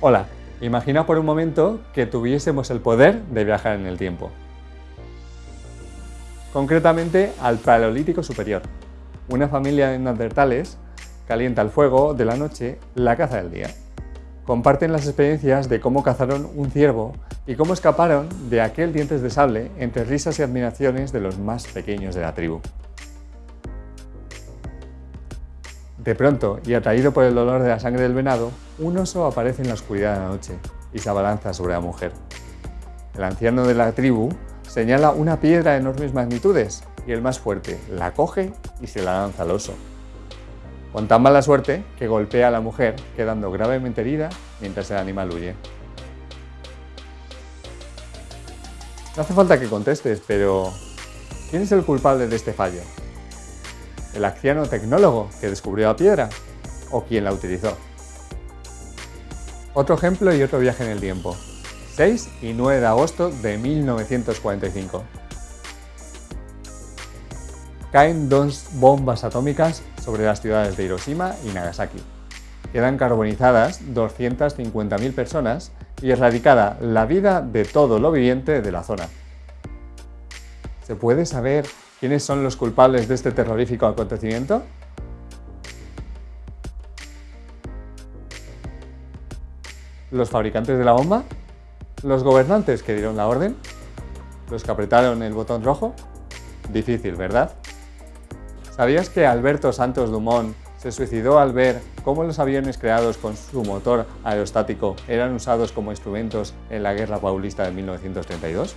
Hola, imagina por un momento que tuviésemos el poder de viajar en el tiempo. Concretamente al Paleolítico Superior. Una familia de neandertales calienta el fuego de la noche, la caza del día. Comparten las experiencias de cómo cazaron un ciervo y cómo escaparon de aquel dientes de sable entre risas y admiraciones de los más pequeños de la tribu. De pronto, y atraído por el dolor de la sangre del venado, un oso aparece en la oscuridad de la noche y se abalanza sobre la mujer. El anciano de la tribu señala una piedra de enormes magnitudes y el más fuerte la coge y se la lanza al oso. Con tan mala suerte que golpea a la mujer, quedando gravemente herida mientras el animal huye. No hace falta que contestes, pero ¿quién es el culpable de este fallo? ¿El anciano tecnólogo que descubrió la piedra? ¿O quién la utilizó? Otro ejemplo y otro viaje en el tiempo. 6 y 9 de agosto de 1945. Caen dos bombas atómicas sobre las ciudades de Hiroshima y Nagasaki. Quedan carbonizadas 250.000 personas y erradicada la vida de todo lo viviente de la zona. ¿Se puede saber quiénes son los culpables de este terrorífico acontecimiento? ¿Los fabricantes de la bomba? ¿Los gobernantes que dieron la orden? ¿Los que apretaron el botón rojo? Difícil, ¿verdad? ¿Sabías que Alberto Santos Dumont se suicidó al ver cómo los aviones creados con su motor aerostático eran usados como instrumentos en la Guerra Paulista de 1932?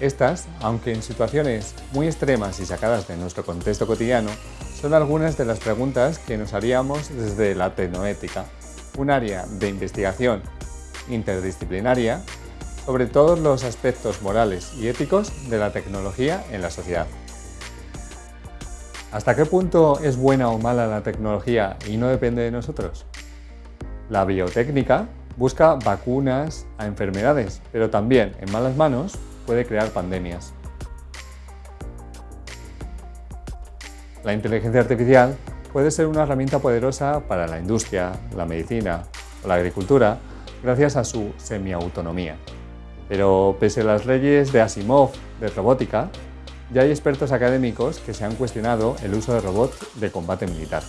Estas, aunque en situaciones muy extremas y sacadas de nuestro contexto cotidiano, son algunas de las preguntas que nos haríamos desde la tecnoética un área de investigación interdisciplinaria sobre todos los aspectos morales y éticos de la tecnología en la sociedad. ¿Hasta qué punto es buena o mala la tecnología y no depende de nosotros? La biotécnica busca vacunas a enfermedades, pero también en malas manos puede crear pandemias. La inteligencia artificial puede ser una herramienta poderosa para la industria, la medicina o la agricultura gracias a su semiautonomía. Pero pese a las leyes de Asimov de robótica, ya hay expertos académicos que se han cuestionado el uso de robots de combate militar.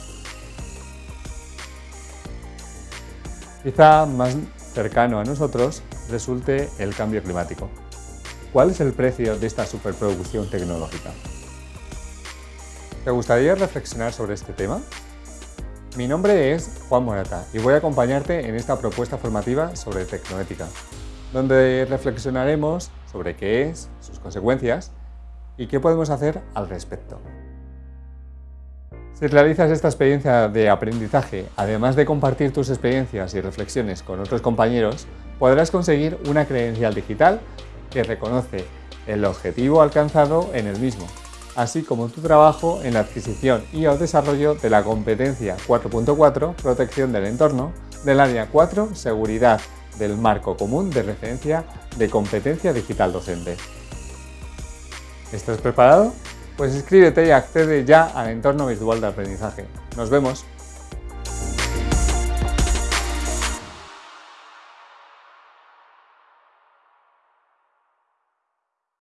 Quizá más cercano a nosotros resulte el cambio climático. ¿Cuál es el precio de esta superproducción tecnológica? ¿Te gustaría reflexionar sobre este tema? Mi nombre es Juan Morata y voy a acompañarte en esta propuesta formativa sobre tecnoética, donde reflexionaremos sobre qué es, sus consecuencias y qué podemos hacer al respecto. Si realizas esta experiencia de aprendizaje, además de compartir tus experiencias y reflexiones con otros compañeros, podrás conseguir una credencial digital que reconoce el objetivo alcanzado en el mismo así como tu trabajo en la adquisición y o desarrollo de la competencia 4.4 Protección del entorno, del área 4 Seguridad del marco común de referencia de competencia digital docente. ¿Estás preparado? Pues inscríbete y accede ya al entorno virtual de aprendizaje. ¡Nos vemos!